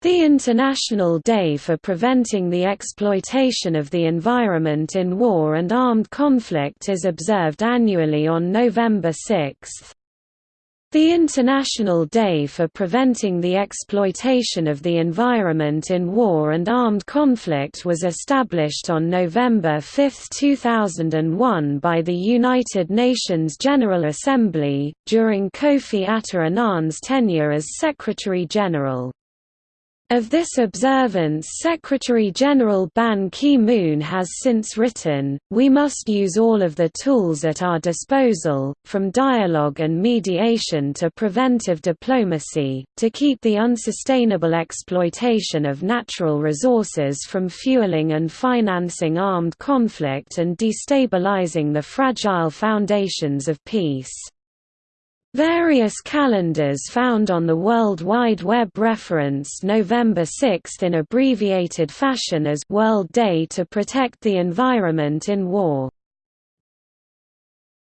The International Day for Preventing the Exploitation of the Environment in War and Armed Conflict is observed annually on November 6. The International Day for Preventing the Exploitation of the Environment in War and Armed Conflict was established on November 5, 2001 by the United Nations General Assembly, during Kofi Atta Annan's tenure as Secretary-General. Of this observance Secretary-General Ban Ki-moon has since written, we must use all of the tools at our disposal, from dialogue and mediation to preventive diplomacy, to keep the unsustainable exploitation of natural resources from fueling and financing armed conflict and destabilizing the fragile foundations of peace. Various calendars found on the World Wide Web reference November 6 in abbreviated fashion as World Day to Protect the Environment in War.